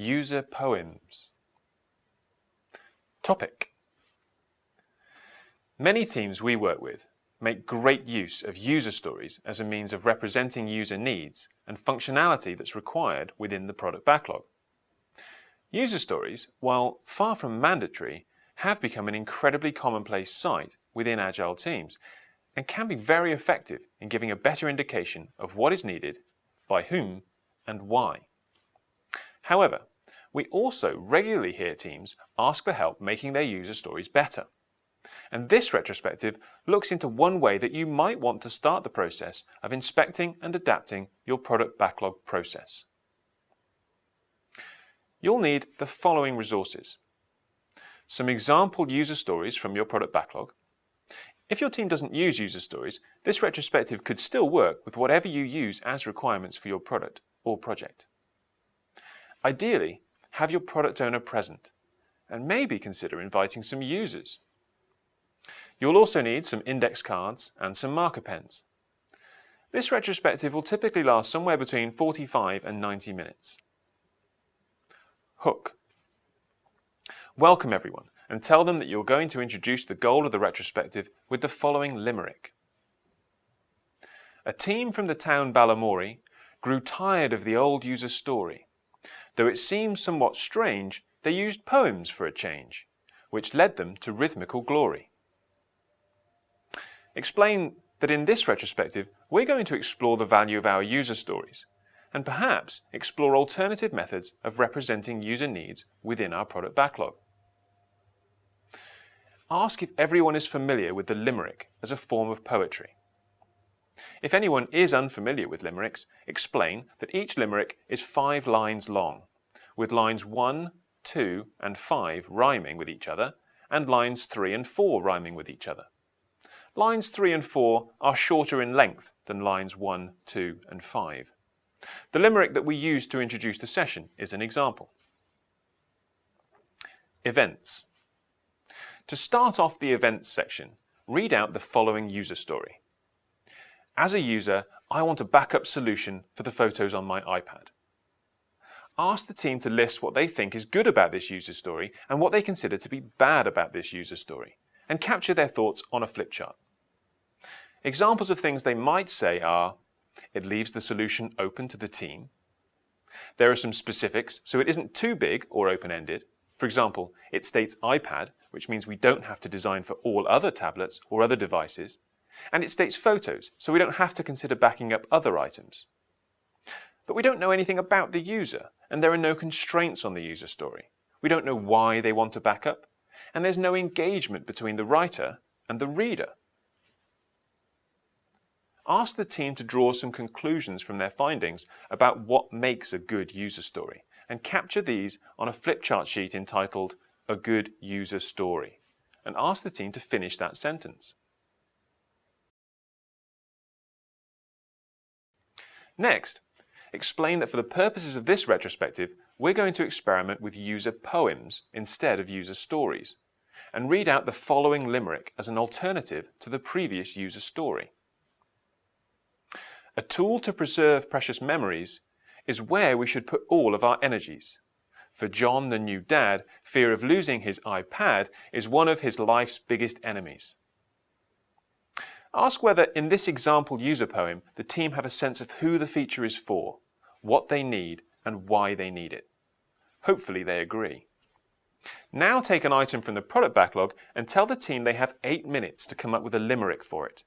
User Poems. Topic. Many teams we work with make great use of user stories as a means of representing user needs and functionality that's required within the product backlog. User stories, while far from mandatory, have become an incredibly commonplace sight within Agile teams and can be very effective in giving a better indication of what is needed, by whom, and why. However, we also regularly hear teams ask for help making their user stories better. And this retrospective looks into one way that you might want to start the process of inspecting and adapting your product backlog process. You'll need the following resources. Some example user stories from your product backlog. If your team doesn't use user stories, this retrospective could still work with whatever you use as requirements for your product or project. Ideally, have your product owner present and maybe consider inviting some users. You'll also need some index cards and some marker pens. This retrospective will typically last somewhere between 45 and 90 minutes. Hook. Welcome everyone and tell them that you're going to introduce the goal of the retrospective with the following limerick. A team from the town Balamory grew tired of the old user story. Though it seems somewhat strange, they used poems for a change, which led them to rhythmical glory. Explain that in this retrospective, we're going to explore the value of our user stories and perhaps explore alternative methods of representing user needs within our product backlog. Ask if everyone is familiar with the limerick as a form of poetry. If anyone is unfamiliar with limericks, explain that each limerick is five lines long, with lines 1, 2 and 5 rhyming with each other, and lines 3 and 4 rhyming with each other. Lines 3 and 4 are shorter in length than lines 1, 2 and 5. The limerick that we used to introduce the session is an example. Events. To start off the events section, read out the following user story. As a user, I want a backup solution for the photos on my iPad. Ask the team to list what they think is good about this user story and what they consider to be bad about this user story, and capture their thoughts on a flip chart. Examples of things they might say are, it leaves the solution open to the team. There are some specifics, so it isn't too big or open-ended. For example, it states iPad, which means we don't have to design for all other tablets or other devices. And it states photos, so we don't have to consider backing up other items. But we don't know anything about the user, and there are no constraints on the user story. We don't know why they want to back up, and there's no engagement between the writer and the reader. Ask the team to draw some conclusions from their findings about what makes a good user story, and capture these on a flip chart sheet entitled A Good User Story, and ask the team to finish that sentence. Next, explain that for the purposes of this retrospective, we're going to experiment with user poems instead of user stories, and read out the following limerick as an alternative to the previous user story. A tool to preserve precious memories is where we should put all of our energies. For John, the new dad, fear of losing his iPad is one of his life's biggest enemies. Ask whether in this example user poem the team have a sense of who the feature is for, what they need and why they need it. Hopefully they agree. Now take an item from the product backlog and tell the team they have eight minutes to come up with a limerick for it.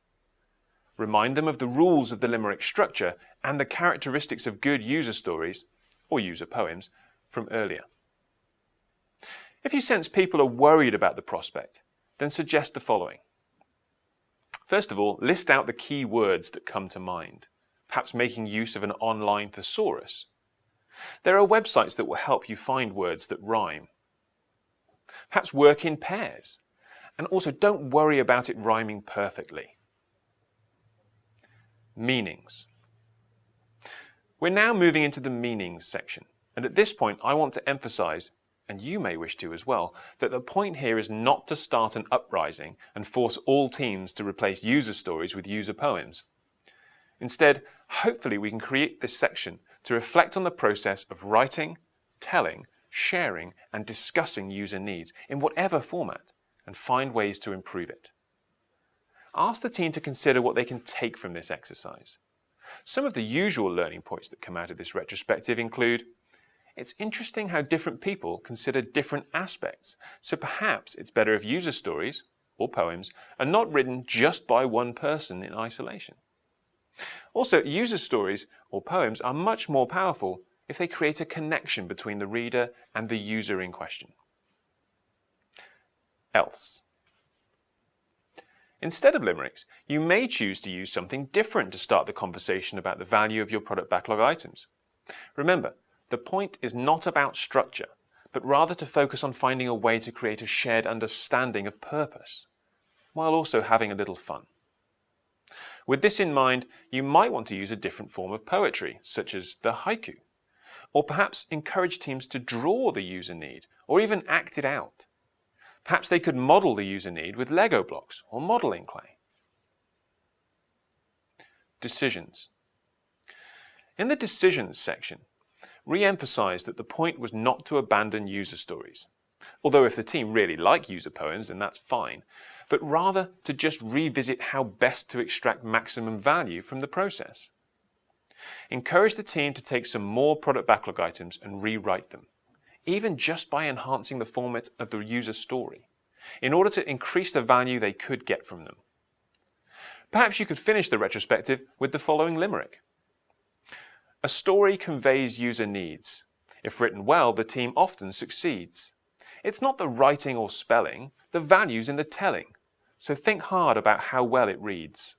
Remind them of the rules of the limerick structure and the characteristics of good user stories, or user poems, from earlier. If you sense people are worried about the prospect, then suggest the following. First of all, list out the key words that come to mind, perhaps making use of an online thesaurus. There are websites that will help you find words that rhyme. Perhaps work in pairs. And also don't worry about it rhyming perfectly. Meanings. We're now moving into the meanings section. And at this point, I want to emphasize and you may wish to as well, that the point here is not to start an uprising and force all teams to replace user stories with user poems. Instead, hopefully we can create this section to reflect on the process of writing, telling, sharing, and discussing user needs in whatever format and find ways to improve it. Ask the team to consider what they can take from this exercise. Some of the usual learning points that come out of this retrospective include it's interesting how different people consider different aspects, so perhaps it's better if user stories, or poems, are not written just by one person in isolation. Also, user stories or poems are much more powerful if they create a connection between the reader and the user in question. Else. Instead of limericks, you may choose to use something different to start the conversation about the value of your product backlog items. Remember, the point is not about structure, but rather to focus on finding a way to create a shared understanding of purpose, while also having a little fun. With this in mind, you might want to use a different form of poetry, such as the haiku, or perhaps encourage teams to draw the user need, or even act it out. Perhaps they could model the user need with Lego blocks or modeling clay. Decisions. In the Decisions section, re-emphasize that the point was not to abandon user stories. Although if the team really like user poems, then that's fine, but rather to just revisit how best to extract maximum value from the process. Encourage the team to take some more product backlog items and rewrite them, even just by enhancing the format of the user story, in order to increase the value they could get from them. Perhaps you could finish the retrospective with the following limerick. A story conveys user needs. If written well, the team often succeeds. It's not the writing or spelling, the value's in the telling. So think hard about how well it reads.